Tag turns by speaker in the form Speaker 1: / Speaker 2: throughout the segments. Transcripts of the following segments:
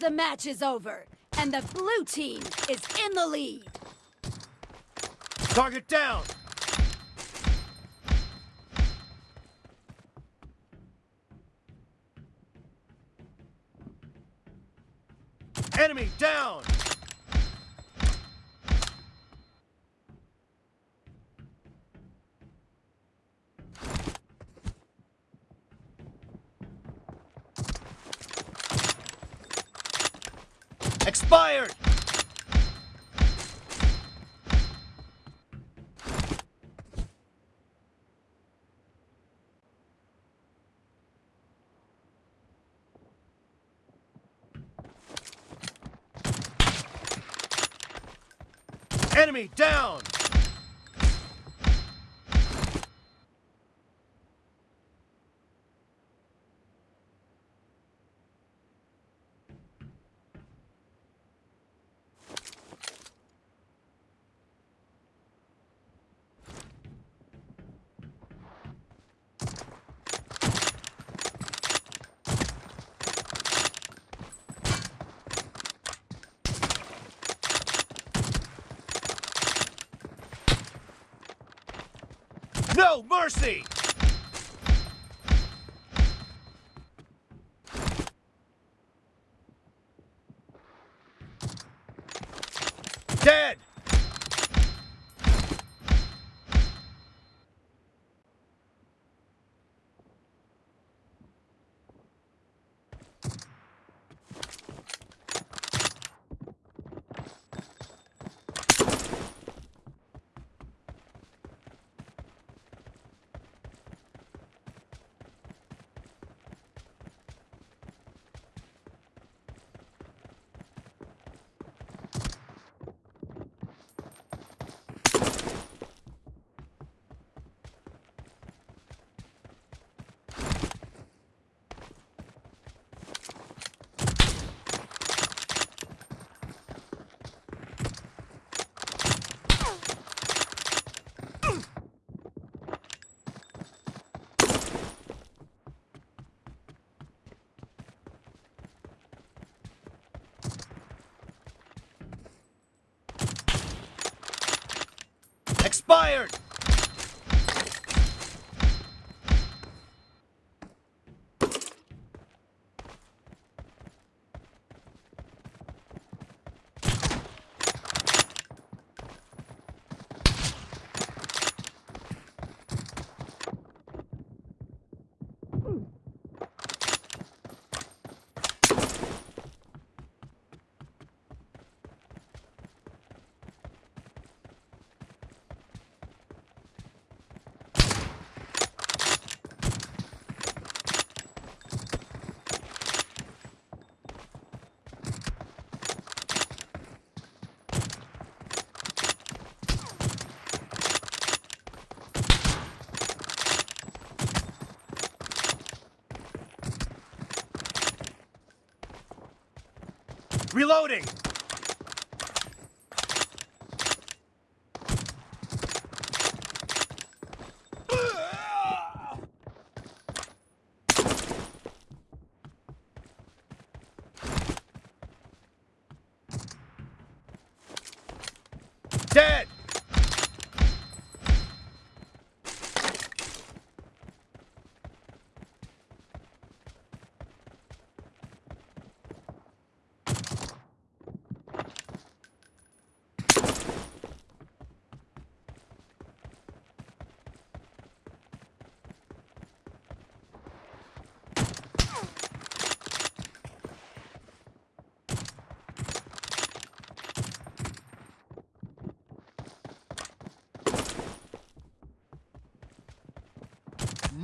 Speaker 1: The match is over and the filling scene is
Speaker 2: in fired! Enemy down!
Speaker 1: گڑ سے expired ملورے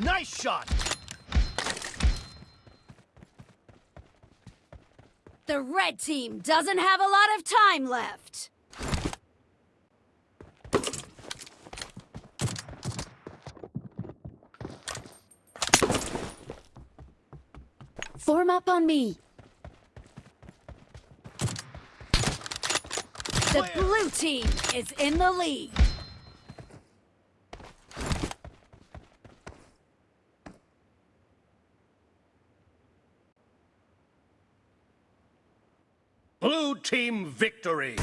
Speaker 1: right same doesn't for میو same is an theme Victory